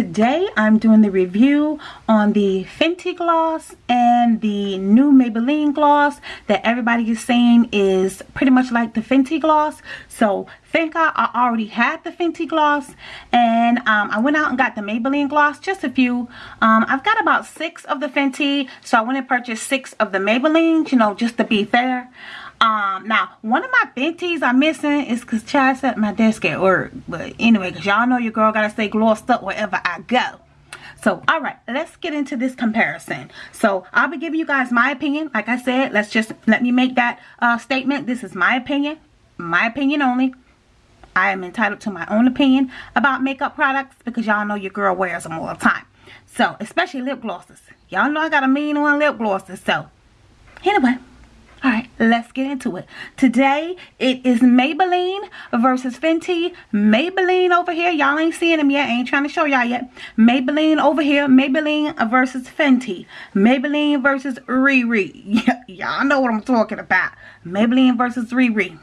Today I'm doing the review on the Fenty gloss and the new Maybelline gloss that everybody is saying is pretty much like the Fenty gloss. So thank God I already had the Fenty gloss and um, I went out and got the Maybelline gloss, just a few. Um, I've got about six of the Fenty so I went and purchased six of the Maybelline, you know, just to be fair. Um, now, one of my Fenties I'm missing is because Chad's at my desk at work. But anyway, because y'all know your girl got to stay glossed up wherever I go. So, alright, let's get into this comparison. So, I'll be giving you guys my opinion. Like I said, let's just, let me make that uh, statement. This is my opinion. My opinion only. I am entitled to my own opinion about makeup products because y'all know your girl wears them all the time. So, especially lip glosses. Y'all know I got a mean on lip glosses. So, anyway. Alright, let's get into it. Today, it is Maybelline versus Fenty. Maybelline over here. Y'all ain't seeing them yet. I ain't trying to show y'all yet. Maybelline over here. Maybelline versus Fenty. Maybelline versus Riri. y'all know what I'm talking about. Maybelline versus Riri.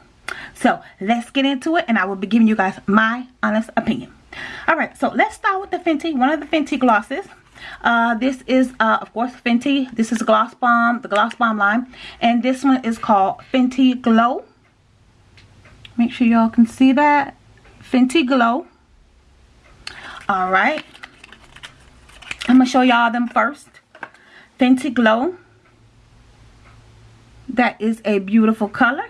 So, let's get into it. And I will be giving you guys my honest opinion. Alright, so let's start with the Fenty. One of the Fenty glosses. Uh, this is, uh, of course, Fenty. This is Gloss Bomb, the Gloss Bomb line. And this one is called Fenty Glow. Make sure y'all can see that. Fenty Glow. Alright. I'm going to show y'all them first. Fenty Glow. That is a beautiful color.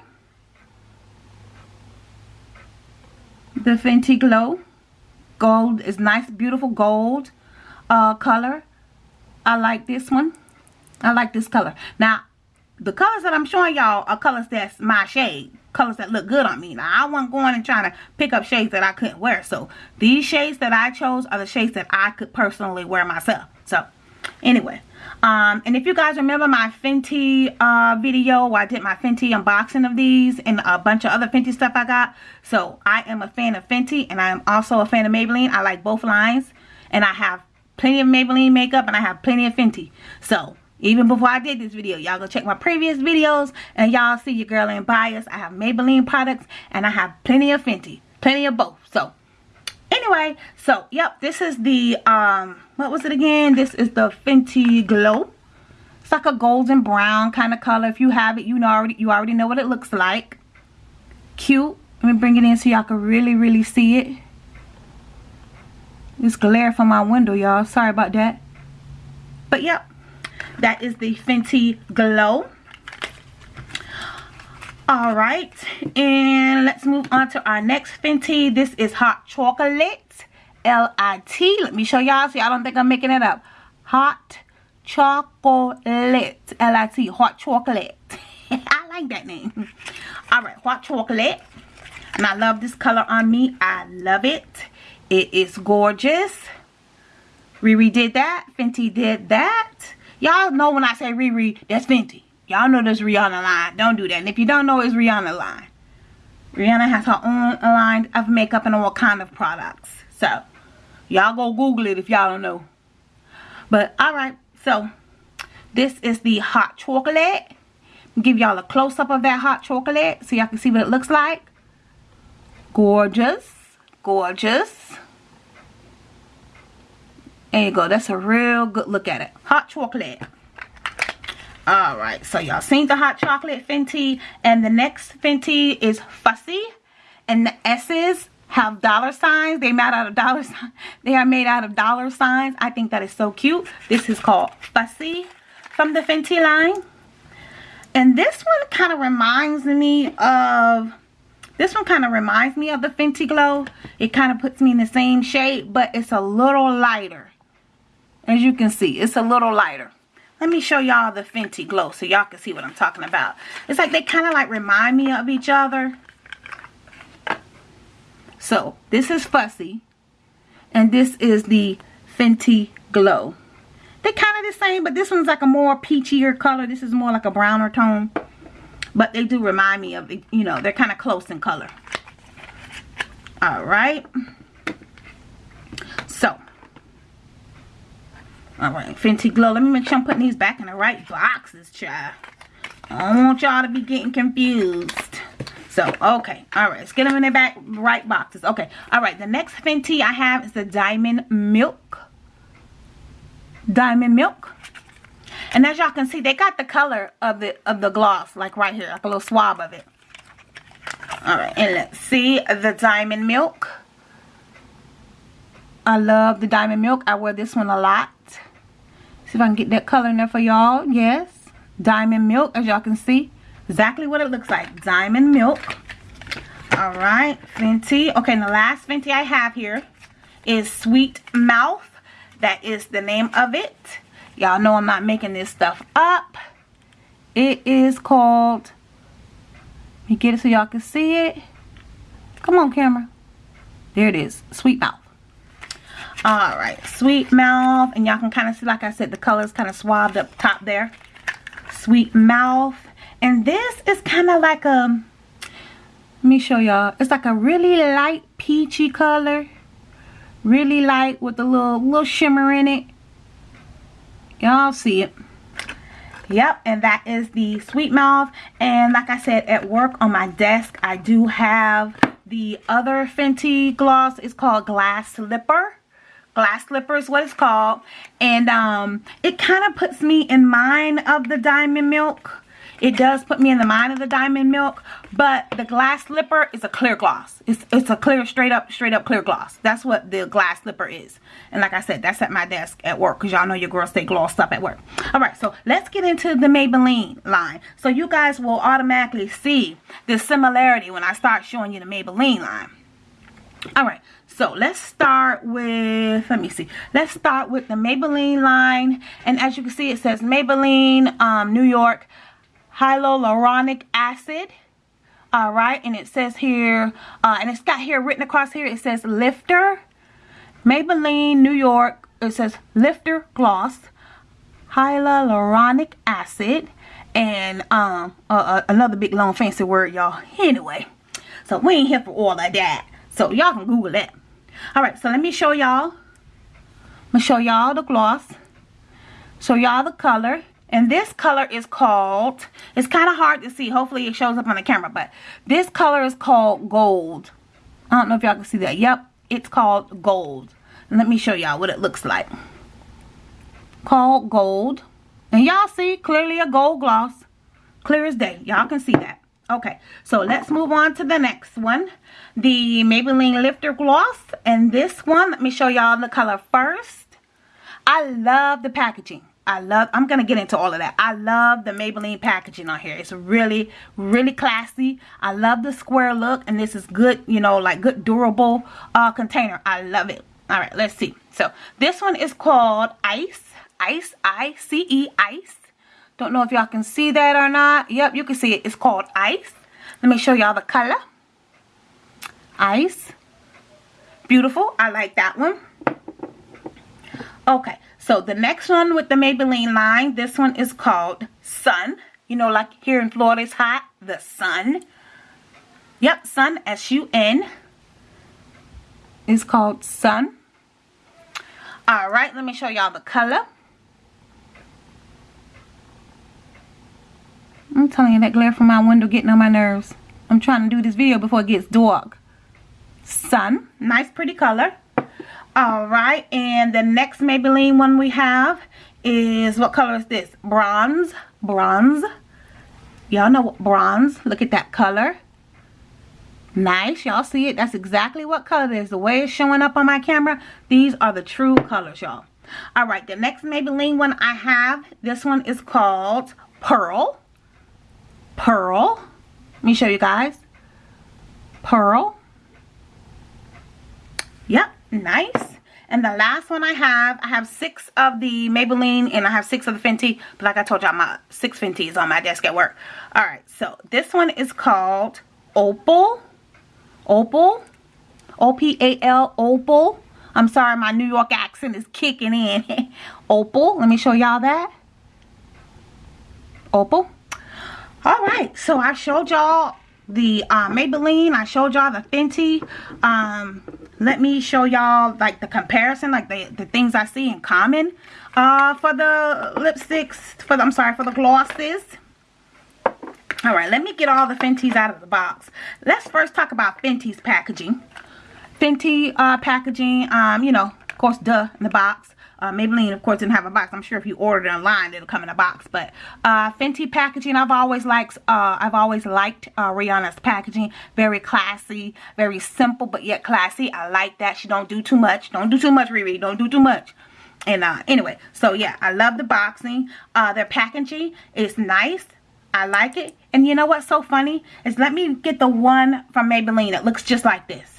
The Fenty Glow. Gold is nice, beautiful gold uh, color. I like this one. I like this color. Now, the colors that I'm showing y'all are colors that's my shade. Colors that look good on me. Now, I wasn't going and trying to pick up shades that I couldn't wear. So, these shades that I chose are the shades that I could personally wear myself. So, anyway. Um, and if you guys remember my Fenty uh, video where I did my Fenty unboxing of these and a bunch of other Fenty stuff I got. So, I am a fan of Fenty and I am also a fan of Maybelline. I like both lines. And I have plenty of Maybelline makeup and I have plenty of Fenty. So, even before I did this video, y'all go check my previous videos and y'all see your girl in bias. I have Maybelline products and I have plenty of Fenty. Plenty of both. So, anyway, so, yep, this is the, um, what was it again? This is the Fenty Glow. It's like a golden brown kind of color. If you have it, you know already, you already know what it looks like. Cute. Let me bring it in so y'all can really, really see it. It's glare from my window, y'all. Sorry about that. But yep, that is the Fenty Glow. Alright, and let's move on to our next Fenty. This is Hot Chocolate. L-I-T. Let me show y'all so y'all don't think I'm making it up. Hot Chocolate. L-I-T. Hot Chocolate. I like that name. Alright, Hot Chocolate. And I love this color on me. I love it. It is gorgeous. Riri did that. Fenty did that. Y'all know when I say Riri, that's Fenty. Y'all know this Rihanna line. Don't do that. And if you don't know, it's Rihanna line. Rihanna has her own line of makeup and all kind of products. So, y'all go Google it if y'all don't know. But, alright. So, this is the hot chocolate. Give y'all a close-up of that hot chocolate so y'all can see what it looks like. Gorgeous gorgeous. There you go. That's a real good look at it. Hot chocolate. Alright, so y'all seen the hot chocolate Fenty. And the next Fenty is Fussy. And the S's have dollar signs. They made out of dollar signs. They are made out of dollar signs. I think that is so cute. This is called Fussy from the Fenty line. And this one kind of reminds me of this one kind of reminds me of the Fenty Glow. It kind of puts me in the same shade, but it's a little lighter. As you can see, it's a little lighter. Let me show y'all the Fenty Glow so y'all can see what I'm talking about. It's like they kind of like remind me of each other. So, this is Fussy. And this is the Fenty Glow. They're kind of the same, but this one's like a more peachier color. This is more like a browner tone. But they do remind me of, you know, they're kind of close in color. Alright. So. Alright, Fenty Glow. Let me make sure I'm putting these back in the right boxes, child. I don't want y'all to be getting confused. So, okay. All right. Let's get them in their back right boxes. Okay. All right. The next Fenty I have is the Diamond Milk. Diamond Milk. And as y'all can see, they got the color of the of the gloss, like right here, like a little swab of it. All right, and let's see the Diamond Milk. I love the Diamond Milk. I wear this one a lot. See if I can get that color in there for y'all. Yes, Diamond Milk, as y'all can see. Exactly what it looks like. Diamond Milk. All right, Fenty. Okay, and the last Fenty I have here is Sweet Mouth. That is the name of it. Y'all know I'm not making this stuff up. It is called, let me get it so y'all can see it. Come on, camera. There it is, Sweet Mouth. Alright, Sweet Mouth. And y'all can kind of see, like I said, the colors kind of swabbed up top there. Sweet Mouth. And this is kind of like a, let me show y'all. It's like a really light peachy color. Really light with a little, little shimmer in it. Y'all see it. Yep, and that is the Sweet Mouth. And like I said, at work on my desk, I do have the other Fenty gloss. It's called Glass Slipper. Glass Slipper is what it's called. And um, it kind of puts me in mind of the Diamond Milk. It does put me in the mind of the Diamond Milk, but the Glass Slipper is a clear gloss. It's, it's a clear, straight up, straight up clear gloss. That's what the Glass Slipper is. And like I said, that's at my desk at work because y'all know your girls stay glossed up at work. All right, so let's get into the Maybelline line. So you guys will automatically see the similarity when I start showing you the Maybelline line. All right, so let's start with, let me see. Let's start with the Maybelline line. And as you can see, it says Maybelline um, New York hyaluronic acid all right? And it says here uh, and it's got here written across here it says lifter maybelline new york it says lifter gloss hyaluronic acid and um uh, uh, another big long fancy word y'all. Anyway so we ain't here for all of that. So y'all can google that. All right so let me show y'all. I'm gonna show y'all the gloss. Show y'all the color and this color is called, it's kind of hard to see. Hopefully it shows up on the camera. But this color is called gold. I don't know if y'all can see that. Yep, it's called gold. Let me show y'all what it looks like. Called gold. And y'all see clearly a gold gloss. Clear as day. Y'all can see that. Okay, so let's move on to the next one. The Maybelline Lifter Gloss. And this one, let me show y'all the color first. I love the packaging. I love, I'm going to get into all of that. I love the Maybelline packaging on here. It's really, really classy. I love the square look. And this is good, you know, like good durable uh, container. I love it. All right, let's see. So this one is called Ice. Ice, I-C-E, Ice. Don't know if y'all can see that or not. Yep, you can see it. It's called Ice. Let me show y'all the color. Ice. Beautiful. I like that one. Okay, so the next one with the Maybelline line, this one is called Sun. You know, like here in Florida, it's hot. The Sun. Yep, Sun, S-U-N. Is called Sun. Alright, let me show y'all the color. I'm telling you, that glare from my window getting on my nerves. I'm trying to do this video before it gets dark. Sun. Nice, pretty color. Alright, and the next Maybelline one we have is, what color is this? Bronze. Bronze. Y'all know what bronze. Look at that color. Nice. Y'all see it? That's exactly what color it is. The way it's showing up on my camera, these are the true colors, y'all. Alright, the next Maybelline one I have, this one is called Pearl. Pearl. Let me show you guys. Pearl. Yep, nice. And the last one I have, I have six of the Maybelline and I have six of the Fenty. But like I told y'all, my six Fenty is on my desk at work. Alright, so this one is called Opal. Opal. O-P-A-L, Opal. I'm sorry, my New York accent is kicking in. Opal. Let me show y'all that. Opal. Alright, so I showed y'all the uh, Maybelline. I showed y'all the Fenty. Um, let me show y'all like the comparison, like the, the things I see in common. Uh, for the lipsticks, for the, I'm sorry, for the glosses. all right let me get all the fenty's out of the box. Let's first talk about fenty's packaging. Fenty uh packaging um you know of course duh in the box uh, Maybelline, of course, didn't have a box. I'm sure if you ordered it online, it'll come in a box. But uh, Fenty packaging, I've always liked. Uh, I've always liked uh, Rihanna's packaging. Very classy, very simple, but yet classy. I like that. She don't do too much. Don't do too much, Riri. Don't do too much. And uh, anyway, so yeah, I love the boxing. Uh, their packaging is nice. I like it. And you know what's so funny? Is let me get the one from Maybelline that looks just like this.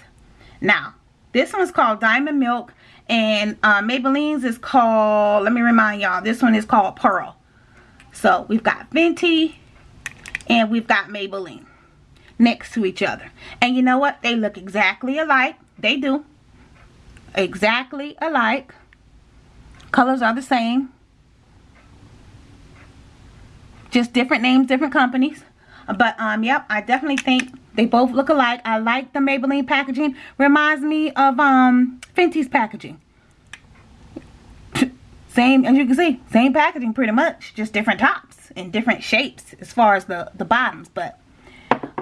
Now, this one's called Diamond Milk. And uh, Maybelline's is called, let me remind y'all, this one is called Pearl. So we've got Fenty and we've got Maybelline next to each other. And you know what? They look exactly alike. They do. Exactly alike. Colors are the same. Just different names, different companies. But, um, yep, I definitely think they both look alike. I like the Maybelline packaging. Reminds me of, um, Fenty's packaging. same, as you can see, same packaging pretty much. Just different tops and different shapes as far as the, the bottoms. But,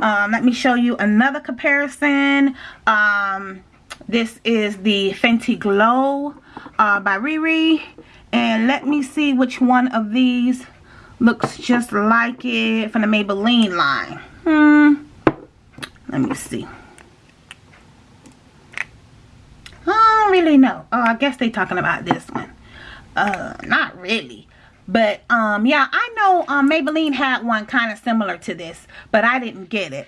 um, let me show you another comparison. Um, this is the Fenty Glow uh, by Riri. And let me see which one of these looks just like it from the Maybelline line. Hmm. Let me see. I don't really know. Oh, I guess they talking about this one. Uh, not really. But, um, yeah, I know um, Maybelline had one kind of similar to this. But I didn't get it.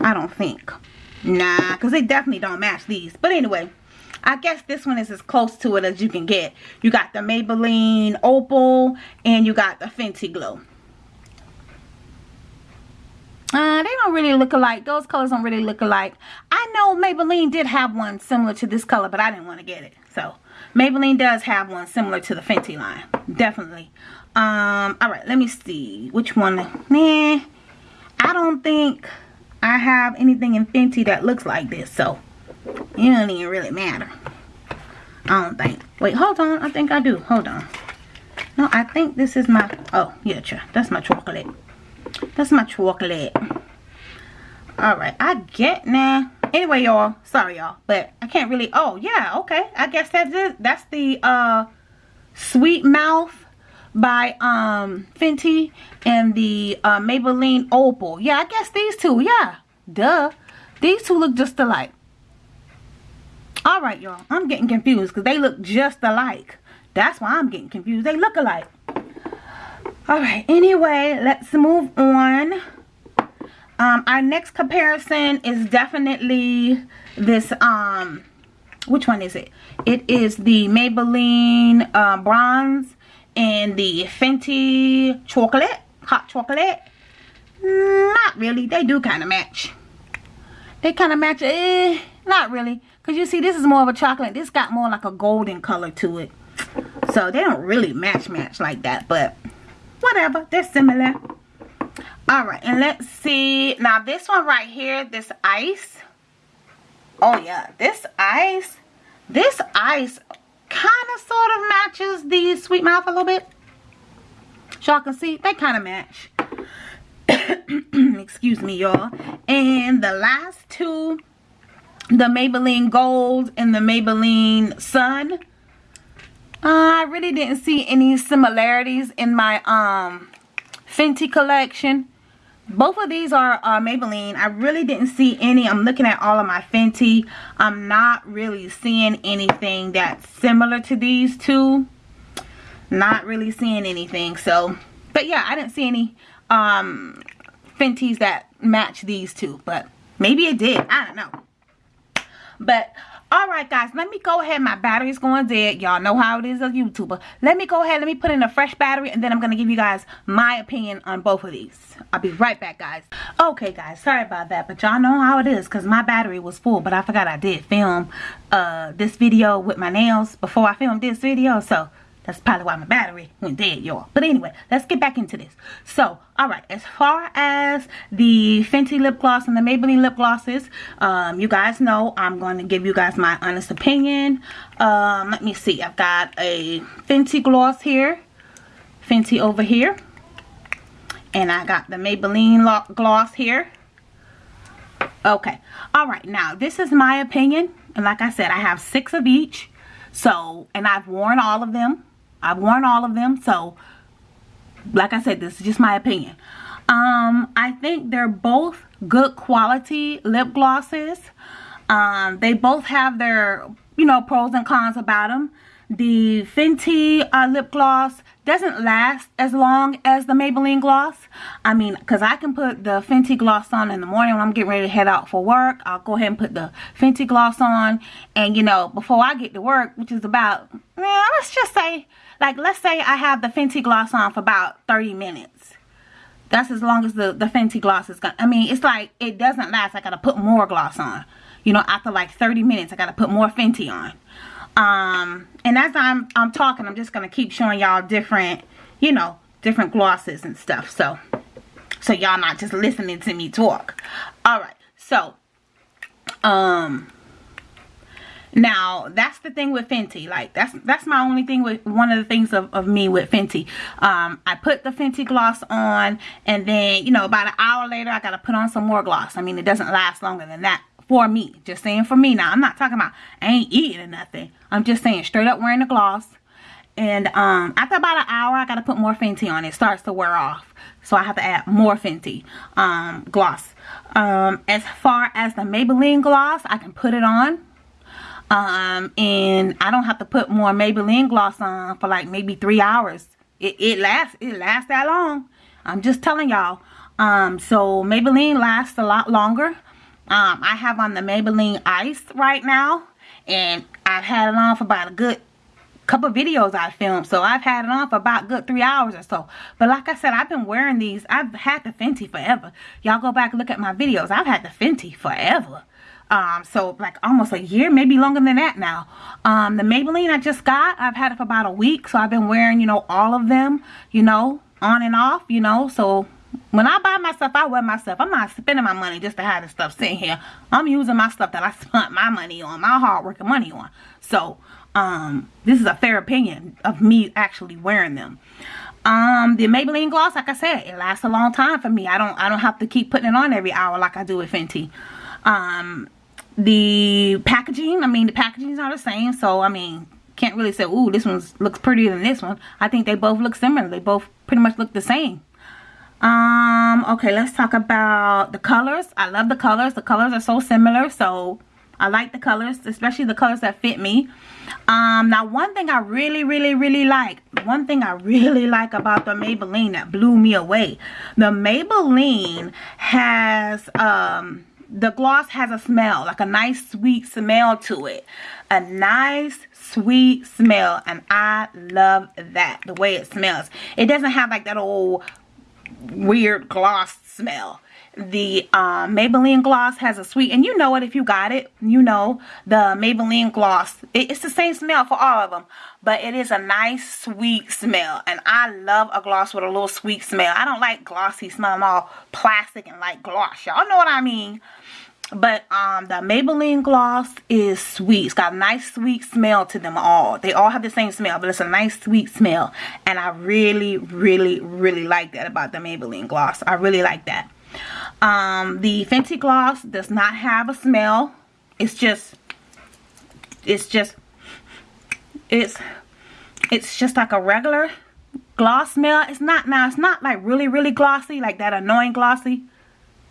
I don't think. Nah, because they definitely don't match these. But anyway, I guess this one is as close to it as you can get. You got the Maybelline Opal and you got the Fenty Glow. Uh, they don't really look alike. Those colors don't really look alike. I know Maybelline did have one similar to this color, but I didn't want to get it. So, Maybelline does have one similar to the Fenty line. Definitely. Um, alright, let me see. Which one? Nah, I don't think I have anything in Fenty that looks like this. So, it don't even really matter. I don't think. Wait, hold on. I think I do. Hold on. No, I think this is my... Oh, yeah, that's my chocolate. That's my chocolate. Alright, I get now. Anyway, y'all. Sorry, y'all. But I can't really... Oh, yeah, okay. I guess that's it. That's the uh, Sweet Mouth by um, Fenty and the uh, Maybelline Opal. Yeah, I guess these two. Yeah, duh. These two look just alike. Alright, y'all. I'm getting confused because they look just alike. That's why I'm getting confused. They look alike. Alright, anyway, let's move on. Um, our next comparison is definitely this, um, which one is it? It is the Maybelline uh, Bronze and the Fenty Chocolate, Hot Chocolate. Not really. They do kind of match. They kind of match. Eh, not really. Because you see, this is more of a chocolate. This got more like a golden color to it. So they don't really match match like that. But whatever. They're similar. Alright. And let's see. Now this one right here. This ice. Oh yeah. This ice. This ice kind of sort of matches the Sweet Mouth a little bit. Y'all can see. They kind of match. Excuse me y'all. And the last two the Maybelline Gold and the Maybelline Sun. Uh, I really didn't see any similarities in my um Fenty collection. Both of these are uh, Maybelline. I really didn't see any. I'm looking at all of my Fenty. I'm not really seeing anything that's similar to these two. Not really seeing anything. So, but yeah, I didn't see any um, Fenty's that match these two. But maybe it did. I don't know. But all right guys let me go ahead. My battery's going dead. Y'all know how it is a youtuber. Let me go ahead. Let me put in a fresh battery and then i'm gonna give you guys my opinion on both of these. I'll be right back guys. Okay guys sorry about that but y'all know how it is because my battery was full but i forgot i did film uh this video with my nails before i filmed this video so that's probably why my battery went dead, y'all. But anyway, let's get back into this. So, alright, as far as the Fenty lip gloss and the Maybelline lip glosses, um, you guys know I'm going to give you guys my honest opinion. Um, let me see. I've got a Fenty gloss here. Fenty over here. and I got the Maybelline gloss here. Okay. All right. Now, this is my opinion. And like I said, I have six of each. So, and I've worn all of them. I've worn all of them. So, like I said, this is just my opinion. Um, I think they're both good quality lip glosses. Um, they both have their, you know, pros and cons about them. The Fenty uh, lip gloss doesn't last as long as the Maybelline gloss. I mean, because I can put the Fenty gloss on in the morning when I'm getting ready to head out for work. I'll go ahead and put the Fenty gloss on. And, you know, before I get to work, which is about, yeah, let's just say, like, let's say I have the Fenty gloss on for about 30 minutes. That's as long as the, the Fenty gloss is going to, I mean, it's like, it doesn't last. I got to put more gloss on. You know, after like 30 minutes, I got to put more Fenty on um and as i'm i'm talking i'm just gonna keep showing y'all different you know different glosses and stuff so so y'all not just listening to me talk all right so um now that's the thing with Fenty like that's that's my only thing with one of the things of, of me with Fenty um I put the Fenty gloss on and then you know about an hour later I gotta put on some more gloss I mean it doesn't last longer than that for me. Just saying for me. Now, I'm not talking about I ain't eating or nothing. I'm just saying straight up wearing the gloss. And um, after about an hour, I got to put more Fenty on. It starts to wear off. So I have to add more Fenty um, gloss. Um, as far as the Maybelline gloss, I can put it on. Um, and I don't have to put more Maybelline gloss on for like maybe three hours. It, it lasts, it lasts that long. I'm just telling y'all. Um, so Maybelline lasts a lot longer. Um, I have on the Maybelline Ice right now. And I've had it on for about a good couple videos I filmed. So I've had it on for about good three hours or so. But like I said, I've been wearing these. I've had the Fenty forever. Y'all go back and look at my videos. I've had the Fenty forever. Um, so like almost a year, maybe longer than that now. Um, the Maybelline I just got, I've had it for about a week. So I've been wearing, you know, all of them, you know, on and off, you know. So when I buy myself, I wear myself. I'm not spending my money just to have this stuff sitting here. I'm using my stuff that I spent my money on, my hard work and money on. So, um, this is a fair opinion of me actually wearing them. Um, the Maybelline gloss, like I said, it lasts a long time for me. I don't, I don't have to keep putting it on every hour like I do with Fenty. Um, the packaging, I mean, the packaging is not the same. So, I mean, can't really say, ooh, this one looks prettier than this one. I think they both look similar. They both pretty much look the same. Um, okay, let's talk about the colors. I love the colors. The colors are so similar, so I like the colors, especially the colors that fit me. Um, now one thing I really, really, really like, one thing I really like about the Maybelline that blew me away. The Maybelline has, um, the gloss has a smell, like a nice sweet smell to it. A nice sweet smell and I love that, the way it smells. It doesn't have like that old weird gloss smell the um, Maybelline gloss has a sweet and you know it if you got it you know the Maybelline gloss it, it's the same smell for all of them but it is a nice sweet smell and I love a gloss with a little sweet smell I don't like glossy smell I'm all plastic and like gloss y'all know what I mean but um, the Maybelline gloss is sweet. It's got a nice sweet smell to them all. They all have the same smell, but it's a nice sweet smell. And I really, really, really like that about the Maybelline gloss. I really like that. Um, the Fenty gloss does not have a smell. It's just, it's just, it's, it's just like a regular gloss smell. It's not, now it's not like really, really glossy, like that annoying glossy.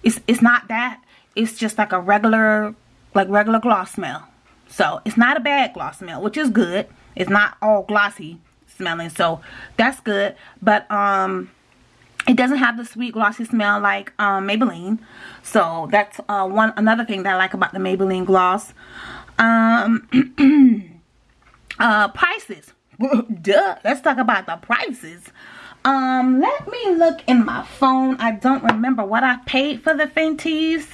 It's, it's not that it's just like a regular like regular gloss smell. So it's not a bad gloss smell which is good. It's not all glossy smelling so that's good. But um it doesn't have the sweet glossy smell like um, Maybelline. So that's uh, one another thing that I like about the Maybelline gloss. Um uh prices. Duh let's talk about the prices. Um let me look in my phone. I don't remember what I paid for the Fenties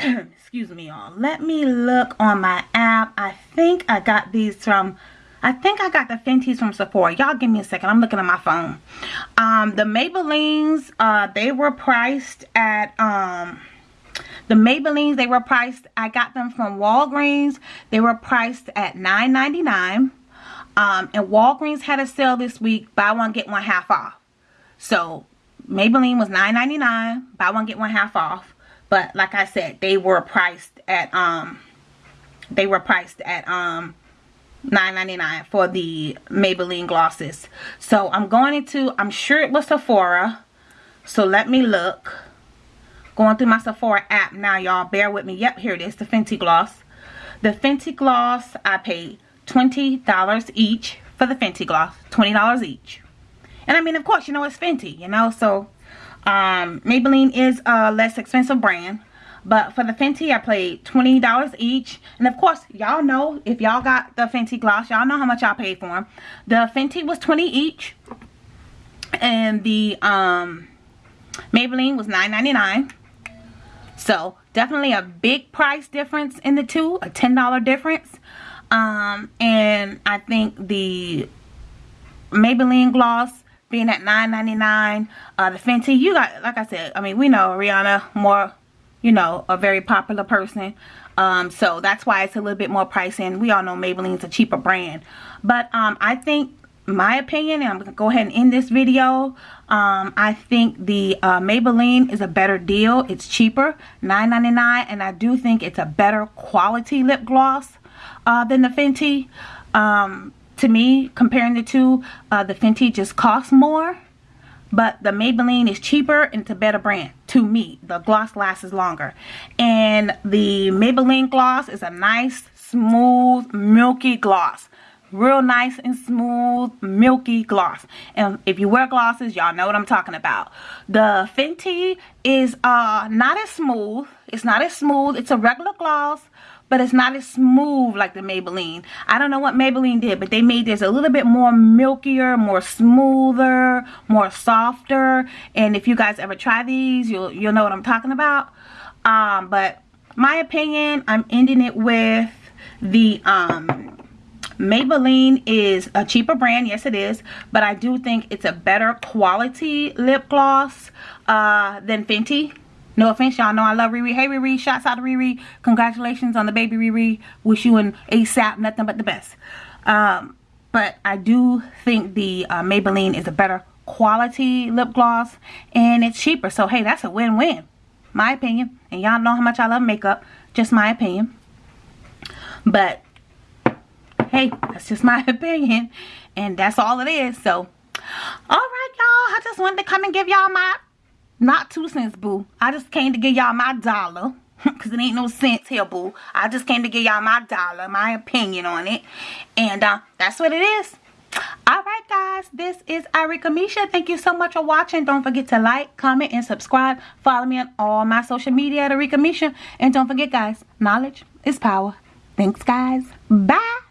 excuse me y'all let me look on my app i think i got these from i think i got the fenties from sephora y'all give me a second i'm looking at my phone um the maybellines uh they were priced at um the Maybellines, they were priced, I got them from Walgreens. They were priced at $9.99. Um, and Walgreens had a sale this week, buy one, get one half off. So, Maybelline was $9.99. Buy one, get one half off. But like I said, they were priced at, um, they were priced at, um, $9.99 for the Maybelline glosses. So I'm going into, I'm sure it was Sephora. So let me look. Going through my Sephora app now, y'all. Bear with me. Yep, here it is, the Fenty Gloss. The Fenty Gloss, I paid $20 each for the Fenty Gloss. $20 each. And I mean, of course, you know, it's Fenty, you know. So, um, Maybelline is a less expensive brand. But for the Fenty, I paid $20 each. And of course, y'all know, if y'all got the Fenty gloss, y'all know how much y'all paid for them. The Fenty was 20 each. And the um, Maybelline was $9.99. So, definitely a big price difference in the two. A $10 difference. Um, and I think the Maybelline gloss being at $9.99. Uh, the Fenty, you got, like I said, I mean, we know Rihanna more you know, a very popular person. Um, so that's why it's a little bit more pricey. And we all know Maybelline's a cheaper brand. But um, I think, my opinion, and I'm to go ahead and end this video. Um, I think the uh, Maybelline is a better deal. It's cheaper, $9.99. And I do think it's a better quality lip gloss uh, than the Fenty. Um, to me, comparing the two, uh, the Fenty just costs more but the Maybelline is cheaper and it's a better brand to me. The gloss lasts longer. And the Maybelline gloss is a nice smooth milky gloss. Real nice and smooth milky gloss. And if you wear glosses y'all know what I'm talking about. The Fenty is uh not as smooth. It's not as smooth. It's a regular gloss but it's not as smooth like the Maybelline. I don't know what Maybelline did, but they made this a little bit more milkier, more smoother, more softer. And if you guys ever try these, you'll you'll know what I'm talking about. Um, but my opinion, I'm ending it with the um, Maybelline is a cheaper brand. Yes, it is. But I do think it's a better quality lip gloss uh, than Fenty. No offense, y'all know I love Riri. Hey, Riri. Shouts out to Riri. Congratulations on the baby, Riri. Wish you an ASAP. Nothing but the best. Um, but I do think the uh, Maybelline is a better quality lip gloss. And it's cheaper. So, hey, that's a win-win. My opinion. And y'all know how much I love makeup. Just my opinion. But, hey, that's just my opinion. And that's all it is. So, alright, y'all. I just wanted to come and give y'all my not two cents, boo. I just came to give y'all my dollar. Because it ain't no cents here, boo. I just came to give y'all my dollar, my opinion on it. And uh, that's what it is. Alright guys, this is Arika Misha. Thank you so much for watching. Don't forget to like, comment, and subscribe. Follow me on all my social media at Arika Misha. And don't forget guys, knowledge is power. Thanks guys. Bye.